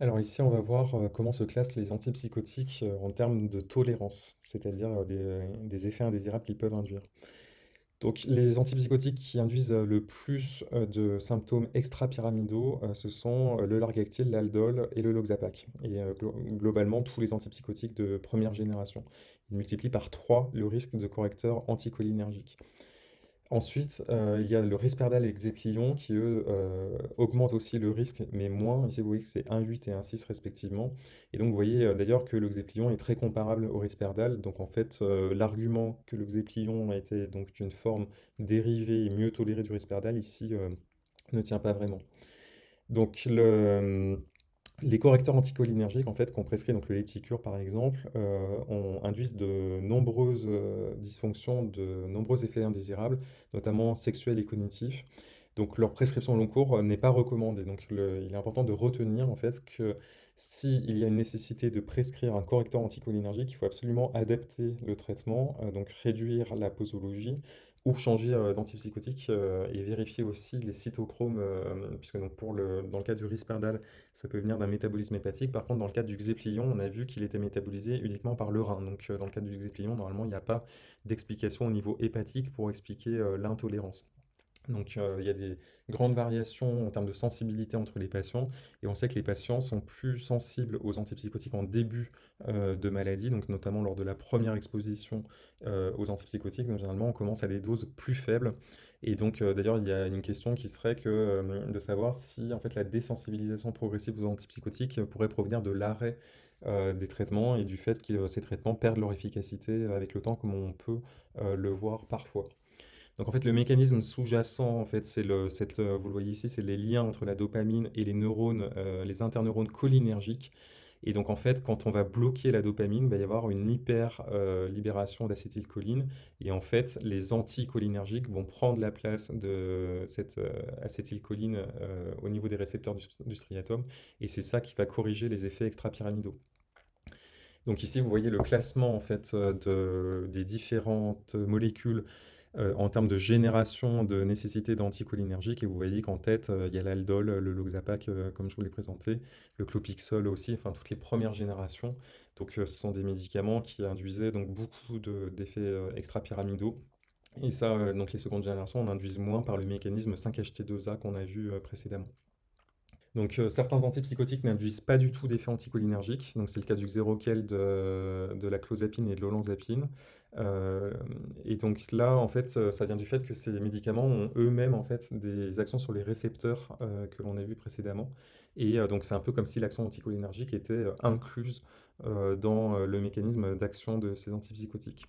Alors ici, on va voir euh, comment se classent les antipsychotiques euh, en termes de tolérance, c'est-à-dire euh, des, effets indésirables qu'ils peuvent induire. Donc les antipsychotiques qui induisent le plus de symptômes extrapyramidaux, ce sont le Largactil, l'Aldol et le Loxapac. Et glo- globalement, tous les antipsychotiques de première génération. Ils multiplient par 3 le risque de correcteur anticholinergique. Ensuite, heu, il y a le Risperdal et le Xéplion qui, eux, heu, augmentent aussi le risque, mais moins. Ici, vous voyez que c'est 1,8 et 1,6 respectivement. Et donc, vous voyez, heu, d'ailleurs que le Xéplion est très comparable au Risperdal. Donc, en fait, l'argument que le Xéplion était donc une forme dérivée et mieux tolérée du Risperdal, ici, ne tient pas vraiment. Donc le, les correcteurs anticholinergiques, en fait, qu'on prescrit, donc le Lepticure par exemple, euh, induisent de nombreuses euh, dysfonctions, de nombreux effets indésirables, notamment sexuels et cognitifs. Donc leur prescription au long cours euh, n'est pas recommandée. Donc il est important de retenir en fait que s'il y a une nécessité de prescrire un correcteur anticholinergique, il faut absolument adapter le traitement, donc réduire la posologie ou changer euh, d'antipsychotique euh, et vérifier aussi les cytochromes, euh, puisque donc pour le, dans le cas du Risperdal, ça peut venir d'un métabolisme hépatique. Par contre, dans le cas du Xéplion, on a vu qu'il était métabolisé uniquement par le rein. Donc, dans le cas du Xéplion, normalement, il n'y a pas d'explication au niveau hépatique pour expliquer l'intolérance. Donc, euh, il y a des grandes variations en termes de sensibilité entre les patients, et on sait que les patients sont plus sensibles aux antipsychotiques en début euh, de maladie, donc notamment lors de la première exposition euh, aux antipsychotiques. Donc, généralement, on commence à des doses plus faibles, et donc d'ailleurs, il y a une question qui serait que de savoir si en fait la désensibilisation progressive aux antipsychotiques pourrait provenir de l'arrêt des traitements et du fait que ces traitements perdent leur efficacité avec le temps, comme on peut le voir parfois. Donc en fait, le mécanisme sous-jacent, en fait, c'est le, cette, euh, vous le voyez ici, c'est les liens entre la dopamine et les neurones, euh, les interneurones cholinergiques. Et donc en fait, quand on va bloquer la dopamine, il va y avoir une hyper euh, libération d'acétylcholine. Et en fait, les anticholinergiques vont prendre la place de cette acétylcholine au niveau des récepteurs du, du striatum. Et c'est ça qui va corriger les effets extrapyramidaux. Donc ici, vous voyez le classement en fait de, des différentes molécules euh, en termes de génération de nécessité d'anticholinergiques. Et vous voyez qu'en tête, euh, il y a l'aldol, le Loxapac, euh, comme je vous l'ai présenté, le Clopixol aussi, enfin toutes les premières générations. Donc ce sont des médicaments qui induisaient donc beaucoup de- d'effets euh, extrapyramidaux. Et ça, donc les secondes générations, on induisent moins par le mécanisme 5-HT2A qu'on a vu précédemment. Donc, euh, certains antipsychotiques n'induisent pas du tout d'effet anticholinergique. Donc, c'est le cas du Xeroquel, de, la clozapine et de l'olanzapine. Euh, et donc là, en fait, ça ça vient du fait que ces médicaments ont eux-mêmes en fait des actions sur les récepteurs euh, que l'on a vu précédemment. Et euh, donc, c'est un peu comme si l'action anticholinergique était euh, incluse euh, dans euh, le mécanisme d'action de ces antipsychotiques.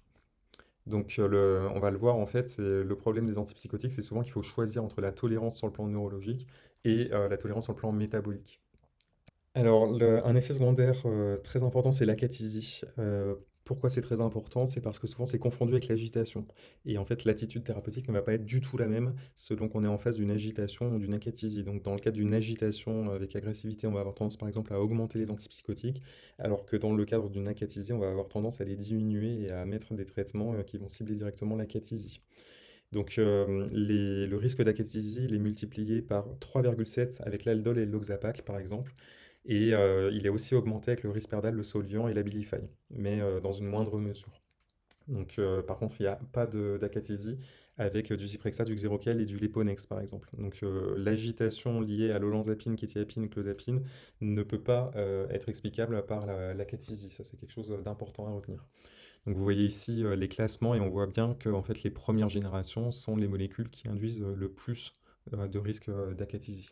Donc, euh, on va le voir, en fait, le problème des antipsychotiques, c'est souvent qu'il faut choisir entre la tolérance sur le plan neurologique et euh, la tolérance sur le plan métabolique. Alors, un effet secondaire euh, très important, c'est l'acathisie. Euh, pourquoi c'est très important? C'est parce que souvent c'est confondu avec l'agitation. Et en fait, l'attitude thérapeutique ne va pas être du tout la même selon qu'on est en face d'une agitation ou d'une acathisie. Donc, dans le cadre d'une agitation avec agressivité, on va avoir tendance par exemple à augmenter les antipsychotiques, alors que dans le cadre d'une acathisie, on va avoir tendance à les diminuer et à mettre des traitements euh, qui vont cibler directement l'acathisie. Donc, euh, le risque d'acathisie, il est multiplié par 3,7 avec l'aldol et Loxapac, par exemple. Et euh, il est aussi augmenté avec le Risperdal, le Soliant et l'Abilify, mais euh, dans une moindre mesure. Donc, euh, par contre, il n'y a pas d'acathisie avec du Zyprexa, du Xeroquel et du Leponex, par exemple. Donc, l'agitation liée à l'olanzapine, kétiapine, clozapine ne peut pas être explicable par la- l'acathisie. Ça, c'est quelque chose d'important à retenir. Donc vous voyez ici les classements et on voit bien que en fait, les premières générations sont les molécules qui induisent le plus de risque d'acathisie.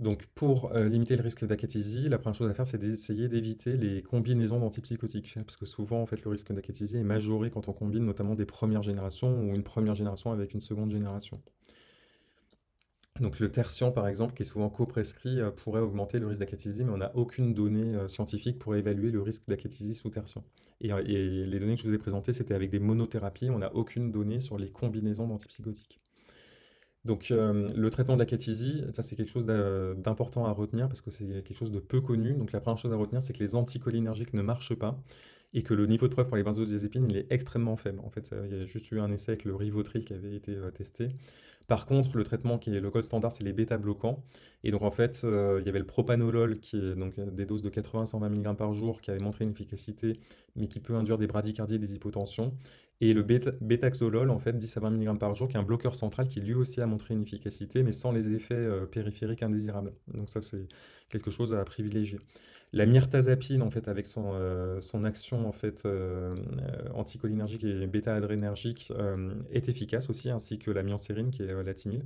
Donc pour euh, limiter le risque d'acathisie, la première chose à faire, c'est d'essayer d'éviter les combinaisons d'antipsychotiques. Parce que souvent, en fait, le risque d'acathisie est majoré quand on combine notamment des premières générations ou une première génération avec une seconde génération. Donc le tertian, par exemple, qui est souvent co-prescrit, euh, pourrait augmenter le risque d'acathisie, mais on n'a aucune donnée euh, scientifique pour évaluer le risque d'acathisie sous tertian. Euh, et les données que je vous ai présentées, c'était avec des monothérapies, on n'a aucune donnée sur les combinaisons d'antipsychotiques. Donc euh, le traitement de l'acathisie, ça c'est quelque chose d'important à retenir parce que c'est quelque chose de peu connu. Donc la première chose à retenir, c'est que les anticholinergiques ne marchent pas. et que le niveau de preuve pour les benzodiazépines, il est extrêmement faible. En fait, il y a juste eu un essai avec le Rivotril qui avait été euh, testé. Par contre, le traitement qui est le code standard, c'est les bêta-bloquants. Et donc, en fait, euh, il y avait le propanolol, qui est donc des doses de 80-120 mg par jour, qui avait montré une efficacité, mais qui peut induire des bradycardies et des hypotensions. Et le bêta-bêtaxolol, en fait, 10 à 20 mg par jour, qui est un bloqueur central qui lui aussi a montré une efficacité, mais sans les effets euh, périphériques indésirables. Donc ça, c'est quelque chose à privilégier. La myrtazapine, en fait, avec son, euh, son action en fait, euh, anticholinergique et bêta-adrénergique, est efficace aussi, ainsi que la myancérine, qui est la timile.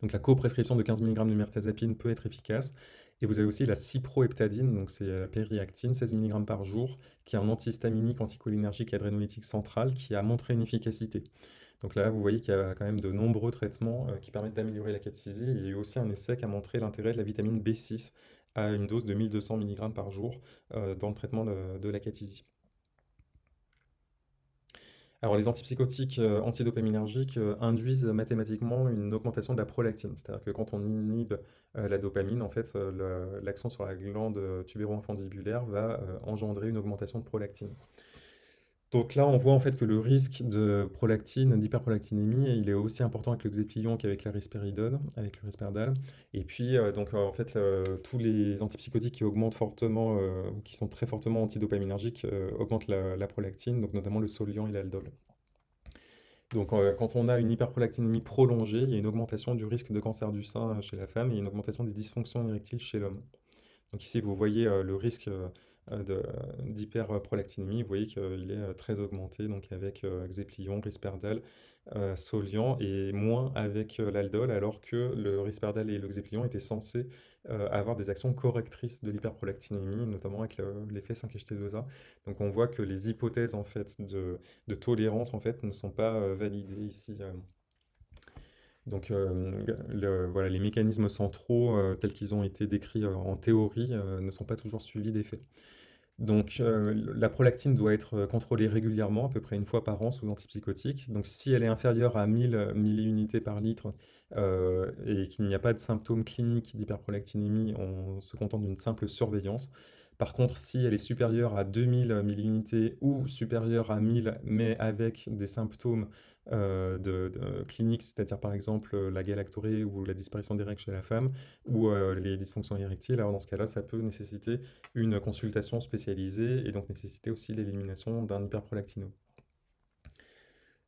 Donc la coprescription de 15 mg de myrtazapine peut être efficace. Et vous avez aussi la cyproheptadine, donc c'est la périactine, 16 mg par jour, qui est un antihistaminique, anticholinergique et adrénolytique central, qui a montré une efficacité. Donc là, vous voyez qu'il y a quand même de nombreux traitements euh, qui permettent d'améliorer la cathésie. Il y a eu aussi un essai qui a montré l'intérêt de la vitamine B6 à une dose de 1200 mg par jour euh, dans le traitement de, de la cathésie. Les antipsychotiques euh, antidopaminergiques euh, induisent mathématiquement une augmentation de la prolactine. C'est-à-dire que quand on inhibe euh, la dopamine, en fait, l'action sur la glande tubéro-infundibulaire va engendrer une augmentation de prolactine. Donc là, on voit en fait que le risque de prolactine, d'hyperprolactinémie, il est aussi important avec le xéplion qu'avec la risperidone, avec le risperdal. Et puis, donc en fait, tous les antipsychotiques qui augmentent fortement, qui sont très fortement antidopaminergiques, augmentent la, prolactine, donc notamment le soliant et l'aldol. Donc quand on a une hyperprolactinémie prolongée, il y a une augmentation du risque de cancer du sein chez la femme et une augmentation des dysfonctions érectiles chez l'homme. Donc ici, vous voyez le risque euh, d'hyperprolactinémie, vous voyez qu'il est euh, très augmenté, donc avec euh, Xéplion, Risperdal, Solian, et moins avec l'aldol, alors que le Risperdal et le Xéplion étaient censés avoir des actions correctrices de l'hyperprolactinémie, notamment avec l'effet 5-HT2A. Donc on voit que les hypothèses en fait, de, tolérance en fait, ne sont pas validées ici. Donc voilà, les mécanismes centraux tels qu'ils ont été décrits en théorie ne sont pas toujours suivis d'effet. Donc, euh, la prolactine doit être euh, contrôlée régulièrement, à peu près une fois par an sous antipsychotique. Donc, si elle est inférieure à 1000 milliunités par litre euh, et qu'il n'y a pas de symptômes cliniques d'hyperprolactinémie, on se contente d'une simple surveillance. Par contre, si elle est supérieure à 2000 milliunités ou supérieure à 1000, mais avec des symptômes euh, cliniques, c'est-à-dire par exemple la galactorée ou la disparition des règles chez la femme, ou euh, les dysfonctions érectiles, alors dans ce cas-là, ça peut nécessiter une consultation spécialisée et donc nécessiter aussi l'élimination d'un hyperprolactino.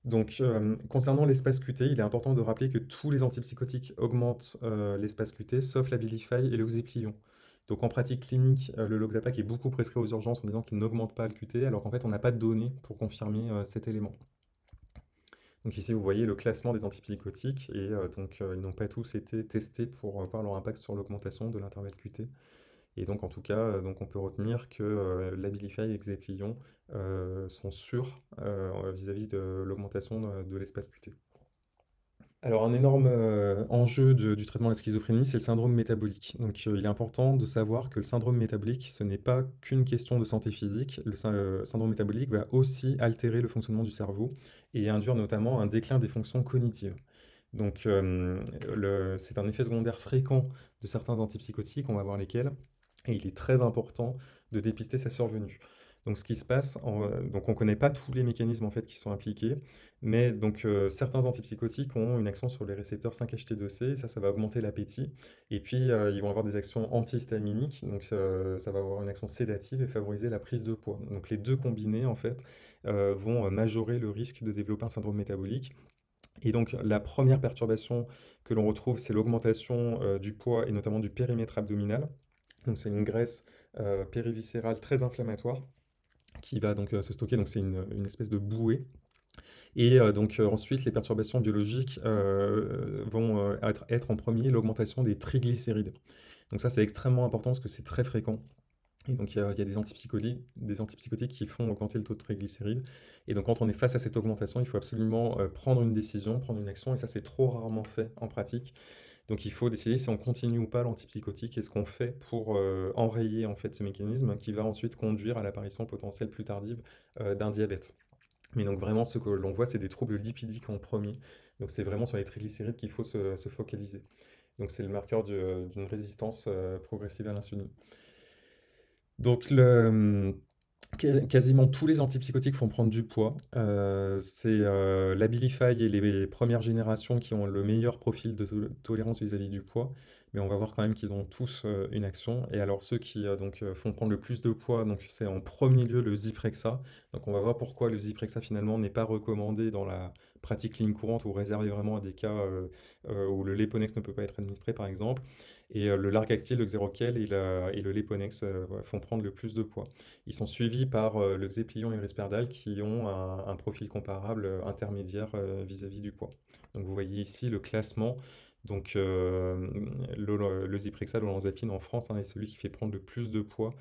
Donc, euh, concernant l'espace QT, il est important de rappeler que tous les antipsychotiques augmentent l'espace QT, sauf la Bilify et le Xéplion. Donc en pratique clinique, euh, le Loxapac est beaucoup prescrit aux urgences en disant qu'il n'augmente pas le QT, alors qu'en fait on n'a pas de données pour confirmer euh, cet élément. Donc ici vous voyez le classement des antipsychotiques, et euh, donc ils n'ont pas tous été testés pour voir leur impact sur l'augmentation de l'intervalle QT. Et donc en tout cas, on peut retenir que l'Abilify et Xeplion sont sûrs vis-à-vis de l'augmentation de l'espace QT. Alors un énorme, euh, enjeu du traitement de la schizophrénie, c'est le syndrome métabolique. Donc, euh, il est important de savoir que le syndrome métabolique, ce n'est pas qu'une question de santé physique. Le euh, syndrome métabolique va aussi altérer le fonctionnement du cerveau et induire notamment un déclin des fonctions cognitives. Donc, c'est un effet secondaire fréquent de certains antipsychotiques, on va voir lesquels et il est très important de dépister sa survenue. Donc ce qui se passe, euh, on ne connaît pas tous les mécanismes en fait qui sont impliqués, mais donc euh, certains antipsychotiques ont une action sur les récepteurs 5-HT2C, ça, ça va augmenter l'appétit, et puis euh, ils vont avoir des actions antihistaminiques, donc ça va avoir une action sédative et favoriser la prise de poids. Donc les deux combinés en fait vont majorer le risque de développer un syndrome métabolique. Et donc la première perturbation que l'on retrouve, c'est l'augmentation du poids et notamment du périmètre abdominal. Donc c'est une graisse périviscérale très inflammatoire qui va donc euh, se stocker, donc c'est une, espèce de bouée. Et euh, donc euh, ensuite, les perturbations biologiques vont être, être, en premier l'augmentation des triglycérides. Donc ça, c'est extrêmement important parce que c'est très fréquent. Et donc il y a, des, antipsychotiques, des antipsychotiques qui font augmenter le taux de triglycérides. Et donc quand on est face à cette augmentation, il faut absolument prendre une décision, prendre une action, et ça c'est trop rarement fait en pratique. Donc il faut décider si on continue ou pas l'antipsychotique et ce qu'on fait pour euh, enrayer en fait ce mécanisme qui va ensuite conduire à l'apparition potentielle plus tardive euh, d'un diabète. Mais donc vraiment ce que l'on voit c'est des troubles lipidiques en premier. Donc c'est vraiment sur les triglycérides qu'il faut se, focaliser. Donc c'est le marqueur d'une résistance euh, progressive à l'insuline. Donc le quasiment tous les antipsychotiques font prendre du poids. Heu, c'est, heu, l'Abilify et les premières générations qui ont le meilleur profil de to tolérance vis-à-vis du poids, mais on va voir quand même qu'ils ont tous, heu, une action et alors ceux qui, heu, donc, heu, font prendre le plus de poids, donc c'est en premier lieu le Zyprexa. Donc on va voir pourquoi le Zyprexa finalement n'est pas recommandé dans la pratique clinique courante ou réservé vraiment à des cas, où le Leponex ne peut pas être administré par exemple et le Largactil, le Xeroquel et le Leponex, heu, font prendre le plus de poids. Ils sont suivis par euh, le Xéplion et le Risperdal qui ont un, profil comparable euh, intermédiaire euh, vis-à-vis du poids. Donc vous voyez ici le classement. Donc le, le Zyprexa, l'olanzapine en France hein, est celui qui fait prendre le plus de poids,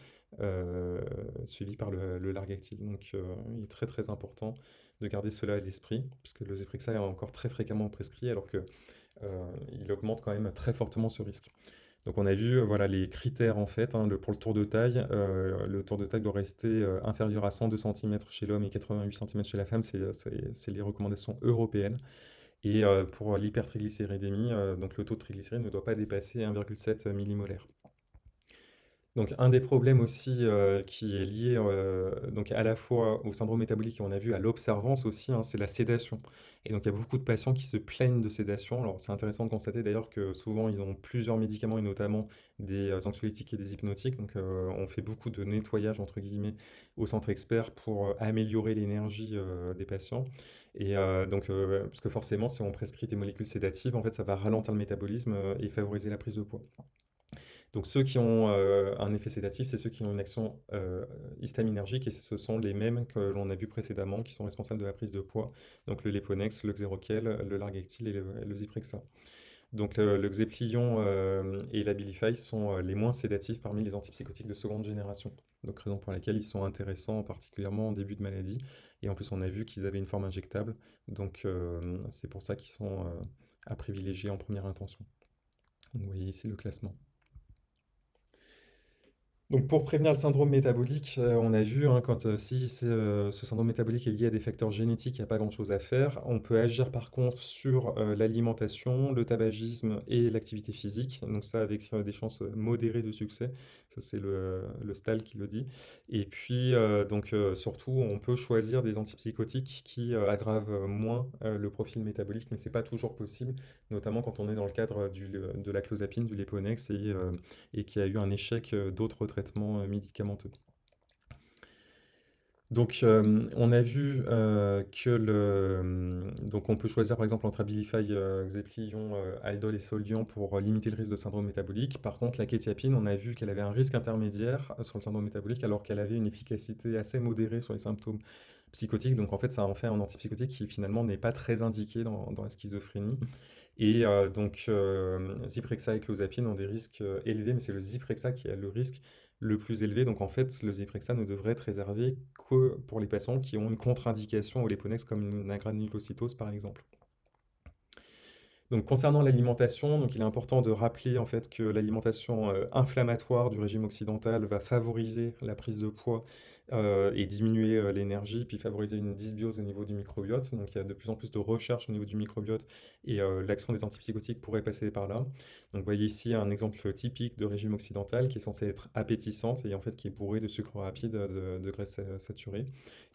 suivi par le, le Largactil. Donc il est très très important de garder cela à l'esprit, puisque le Zyprexa est encore très fréquemment prescrit alors que il augmente quand même très fortement ce risque. Donc on a vu euh, voilà, les critères en fait hein, pour le tour de taille. Euh, le tour de taille doit rester euh, inférieur à 102 cm chez l'homme et 88 cm chez la femme. C'est les recommandations européennes. Et pour l'hypertriglycéridémie, donc le taux de triglycérides ne doit pas dépasser 1,7 millimolaire. Donc un des problèmes aussi, euh, qui est lié, heu, donc à la fois au syndrome métabolique et on a vu à l'observance aussi, hein, c'est la sédation et donc il y a beaucoup de patients qui se plaignent de sédation. Alors c'est intéressant de constater d'ailleurs que souvent ils ont plusieurs médicaments et notamment des, heu, anxiolytiques et des hypnotiques donc on fait beaucoup de «nettoyage» entre guillemets au centre expert pour, améliorer l'énergie, des patients et donc parce que forcément si on prescrit des molécules sédatives, en fait ça va ralentir le métabolisme, et favoriser la prise de poids. Donc ceux qui ont euh, un effet sédatif, c'est ceux qui ont une action euh, histaminergique et ce sont les mêmes que l'on a vu précédemment qui sont responsables de la prise de poids. Donc le Leponex, le Xeroquel, le Largactil et le, Zyprexa. Donc le, le Xeplion euh, et l'Abilify sont les moins sédatifs parmi les antipsychotiques de seconde génération. Donc raison pour laquelle ils sont intéressants particulièrement en début de maladie. Et en plus on a vu qu'ils avaient une forme injectable. Donc c'est pour ça qu'ils sont à privilégier en première intention. vous voyez ici le classement. Donc pour prévenir le syndrome métabolique, euh, on a vu hein, quand euh, si euh, ce syndrome métabolique est lié à des facteurs génétiques, il n'y a pas grand-chose à faire. On peut agir par contre sur l'alimentation, le tabagisme et l'activité physique. Donc ça avec des chances modérées de succès. Ça c'est le, le qui le dit. Et puis donc surtout on peut choisir des antipsychotiques qui aggravent moins le profil métabolique, mais c'est pas toujours possible, notamment quand on est dans le cadre de la clozapine, du Leponex et, et qu'il y a eu un échec d'autres traitements euh, médicamenteux. Donc, euh, on a vu euh, que le, donc on peut choisir par exemple entre Abilify, Xeplion, Aldol et Solion pour limiter le risque de syndrome métabolique. Par contre, la kétiapine, on a vu qu'elle avait un risque intermédiaire sur le syndrome métabolique alors qu'elle avait une efficacité assez modérée sur les symptômes psychotiques. Donc, en fait, ça en fait un antipsychotique qui finalement n'est pas très indiqué dans, la schizophrénie. Et donc, Zyprexa et Clozapine ont des risques élevés, mais c'est le Zyprexa qui a le risque le plus élevé. Donc en fait, le Zyprexa ne devrait être réservé que pour les patients qui ont une contre-indication au Leponex comme une agranulocytose par exemple. Concernant l'alimentation, il est important de rappeler en fait que l'alimentation euh, inflammatoire du régime occidental va favoriser la prise de poids euh, et diminuer euh, l'énergie, puis favoriser une dysbiose au niveau du microbiote. Donc il y a de plus en plus de recherches au niveau du microbiote et euh, l'action des antipsychotiques pourrait passer par là. Donc vous voyez ici un exemple typique de régime occidental qui est censé être appétissante et en fait qui est bourré de sucre rapide, de, de graisse saturée,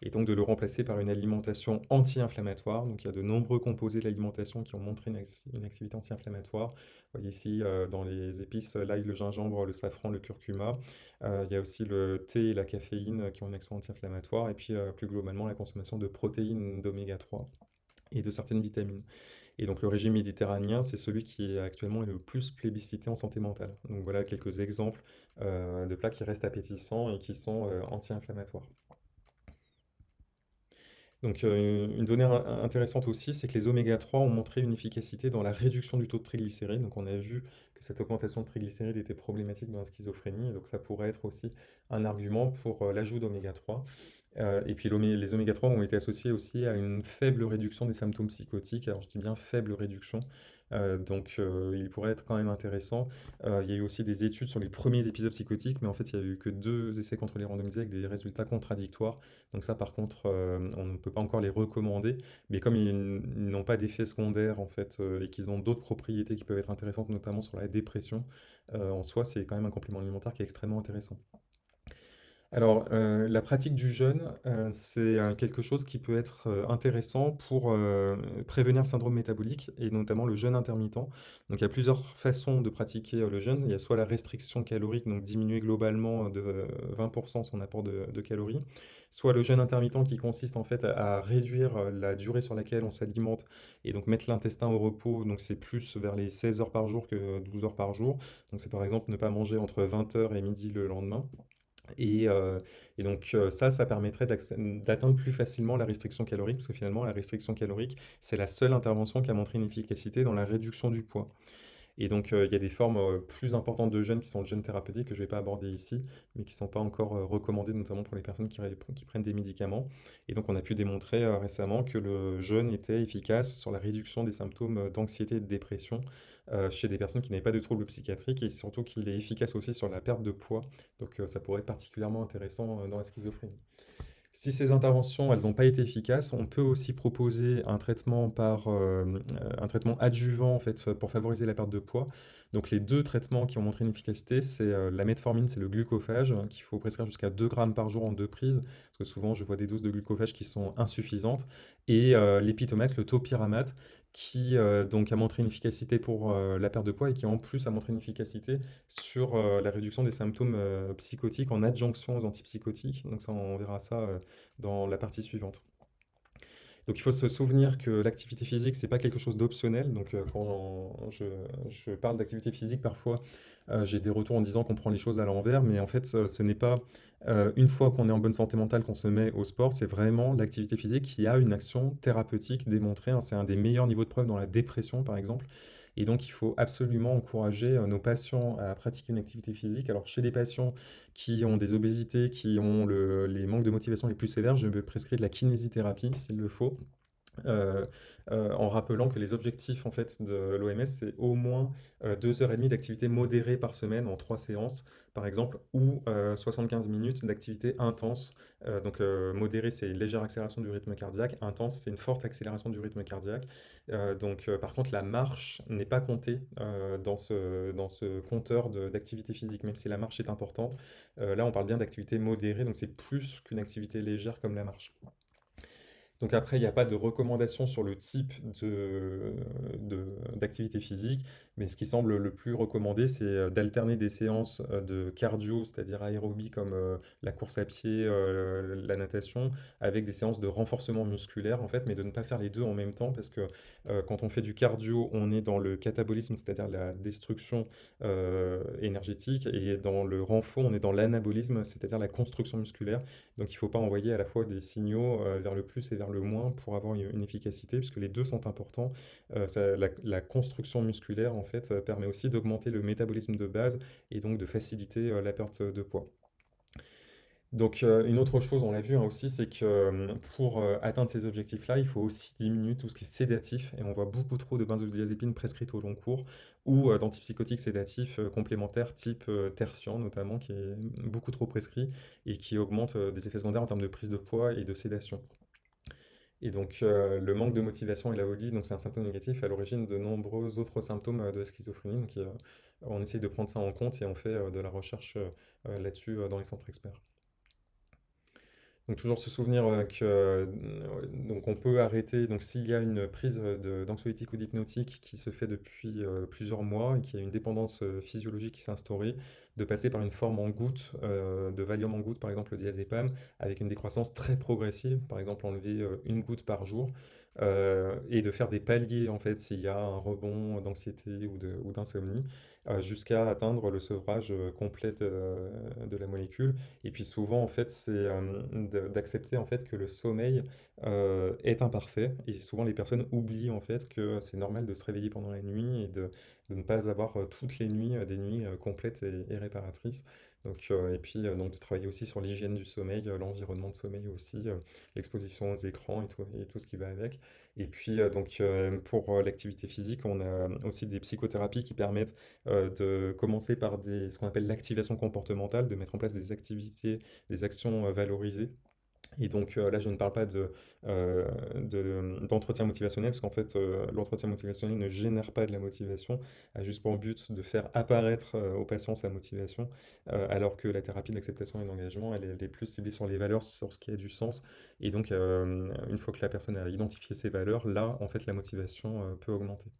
et donc de le remplacer par une alimentation anti-inflammatoire. Donc il y a de nombreux composés de l'alimentation qui ont montré une, activité anti-inflammatoire. Vous voyez ici dans les épices l'ail, le gingembre, le safran, le curcuma. il y a aussi le thé et la caféine qui ont une action anti-inflammatoire, et puis euh, plus globalement la consommation de protéines d'oméga 3 et de certaines vitamines. Et donc le régime méditerranéen, c'est celui qui actuellement est le plus plébiscité en santé mentale. Donc voilà quelques exemples euh, de plats qui restent appétissants et qui sont euh, anti-inflammatoires. Donc une donnée intéressante aussi, c'est que les oméga 3 ont montré une efficacité dans la réduction du taux de triglycérides. Donc on a vu que cette augmentation de triglycérides était problématique dans la schizophrénie, donc ça pourrait être aussi un argument pour l'ajout d'oméga 3. et puis les oméga 3 ont été associés aussi à une faible réduction des symptômes psychotiques. Alors je dis bien faible réduction, euh, donc euh, il pourrait être quand même intéressant. Euh, il y a eu aussi des études sur les premiers épisodes psychotiques, mais en fait il n'y a eu que deux essais contrôlés randomisés avec des résultats contradictoires. Donc ça par contre, on ne peut pas encore les recommander, mais comme ils n'ont pas d'effet secondaire en fait, et qu'ils ont d'autres propriétés qui peuvent être intéressantes, notamment sur la dépression, en soi c'est quand même un complément alimentaire qui est extrêmement intéressant. Alors, heu, la pratique du jeûne, heu, c'est, heu, quelque chose qui peut être, intéressant pour, prévenir le syndrome métabolique et notamment le jeûne intermittent. Donc il y a plusieurs façons de pratiquer, le jeûne. Il y a soit la restriction calorique, donc diminuer globalement de 20% son apport de calories, soit le jeûne intermittent qui consiste en fait à réduire, la durée sur laquelle on s'alimente et donc mettre l'intestin au repos, donc c'est plus vers les 16 heures par jour que 12 heures par jour. Donc c'est par exemple ne pas manger entre 20:00 et midi le lendemain. Et, heu, et donc, heu, ça, ça permettrait d'atteindre plus facilement la restriction calorique, parce que finalement, la restriction calorique, c'est la seule intervention qui a montré une efficacité dans la réduction du poids. Et donc, heu, il y a des formes, heu, plus importantes de jeûne qui sont le jeûne thérapeutique que je vais pas aborder ici, mais qui sont pas encore, heu, recommandées, notamment pour les personnes qui prennent des médicaments. Et donc on a pu démontrer, récemment que le jeûne était efficace sur la réduction des symptômes, d'anxiété et de dépression, chez des personnes qui n'avaient pas de troubles psychiatriques et surtout qu'il est efficace aussi sur la perte de poids. Donc, ça pourrait être particulièrement intéressant, dans la schizophrénie. Si ces interventions, elles ont pas été efficaces, on peut aussi proposer un traitement par, hem, heu, un traitement adjuvant pour favoriser la perte de poids. Donc les 2 traitements qui ont montré une efficacité, c'est, heu, la metformine, c'est le glucophage, hein, qu'il faut prescrire jusqu'à 2 grammes par jour en 2 prises, parce que souvent je vois des doses de glucophage qui sont insuffisantes et l'épitomax, le topiramate, qui, heu, donc a montré une efficacité pour, heu, la perte de poids et qui en plus a montré une efficacité sur, heu, la réduction des symptômes, psychotiques en adjonction aux antipsychotiques. Donc ça, on verra ça, dans la partie suivante. Donc il faut se souvenir que l'activité physique, c'est pas quelque chose d'optionnel. Donc, heu, quand je je parle d'activité physique, parfois, heu, j'ai des retours en disant qu'on prend les choses à l'envers, mais en fait, ce ce n'est pas, une fois qu'on est en bonne santé mentale qu'on se met au sport, c'est vraiment l'activité physique qui a une action thérapeutique démontrée, hein. C'est un des meilleurs niveaux de preuve dans la dépression, par exemple. Et donc il faut absolument encourager, heu, nos patients à pratiquer une activité physique. Alors chez les patients qui ont des obésités, qui ont le les manques de motivation les plus sévères, je me prescris de la kinésithérapie s'il le faut. Heu heu, en rappelant que les objectifs en fait de l'OMS, c'est au moins, heu, 2 heures et demie d'activité modérée par semaine en 3 séances, par exemple, ou heu, 75 minutes d'activité intense. Donc modérée, c'est une légère accélération du rythme cardiaque, intense, c'est une forte accélération du rythme cardiaque. Donc par contre, la marche n'est pas comptée, dans ce dans ce compteur d'activité physique, même si la marche est importante. Là, on parle bien d'activité modérée, donc c'est plus qu'une activité légère comme la marche. Donc après, il y a pas de recommandation sur le type de d'activité physique, mais ce qui semble le plus recommandé, c'est, heu, d'alterner des séances, heu, de cardio, c'est-à-dire aérobie comme, heu, la course à pied, la natation, avec des séances de renforcement musculaire en fait, mais de ne pas faire les 2 en même temps parce que, quand on fait du cardio, on est dans le catabolisme, c'est-à-dire la destruction, énergétique et dans le renfo, on est dans l'anabolisme, c'est-à-dire la construction musculaire. Donc il faut pas envoyer à la fois des signaux, vers le plus et vers le moins pour avoir une efficacité, puisque les 2 sont importants. La construction musculaire, en heu, permet aussi d'augmenter le métabolisme de base et donc de faciliter, heu, la perte de poids. Donc, heu, une autre chose, on l'a vu, hein, aussi, c'est que, pour, atteindre ces objectifs-là, il faut aussi diminuer tout ce qui est sédatif et on voit beaucoup trop de benzodiazépines prescrites au long cours ou, d'antipsychotiques sédatifs, complémentaires type, tertian notamment, qui est beaucoup trop prescrit et qui augmente, des effets secondaires en termes de prise de poids et de sédation. Et donc, heu, le manque de motivation et la phobie, donc c'est un symptôme négatif à l'origine de nombreux autres symptômes, heu, de la schizophrénie. Donc, on essaye de prendre ça en compte et on fait, heu, de la recherche, là-dessus, dans les centres experts. Donc toujours se souvenir, mmh, donc on peut arrêter donc s'il y a une prise, d'anxiolytiques ou d'hypnotiques qui se fait depuis, heu, plusieurs mois et qu'il y a une dépendance, heu, physiologique qui s'est de passer par une forme en gouttes, heu, de Valium en gouttes, par exemple le diazépam, avec une décroissance très progressive, par exemple enlever, 1 goutte par jour, heu, et de faire des paliers en fait s'il y a un rebond d'anxiété ou d'insomnie, heu, jusqu'à atteindre le sevrage, heu, complet de la molécule. Et puis souvent en fait c'est, d'accepter en fait que le sommeil, est imparfait et souvent les personnes oublient en fait que c'est normal de se réveiller pendant la nuit et de de ne pas avoir, toutes les nuits, des nuits, complètes et réparatrices. Donc, heu, et puis, heu, donc de travailler aussi sur l'hygiène du sommeil, heu, l'environnement de sommeil aussi, l'exposition aux écrans et tout et tout ce qui va avec. Et puis, donc, pour, l'activité physique, on a aussi des psychothérapies qui permettent, de commencer par des ce qu'on appelle l'activation comportementale, de mettre en place des activités, des actions, valorisées Et donc, heu, là, je ne parle pas de, heu, de, d'entretien motivationnel parce qu'en fait, heu, l'entretien motivationnel ne génère pas de la motivation, a juste pour but de faire apparaître, heu, au patient sa motivation, alors que la thérapie d'acceptation et d'engagement, elle est plus ciblée sur les valeurs, sur ce qui a du sens et donc, une fois que la personne a identifié ses valeurs, là, en fait, la motivation, peut augmenter.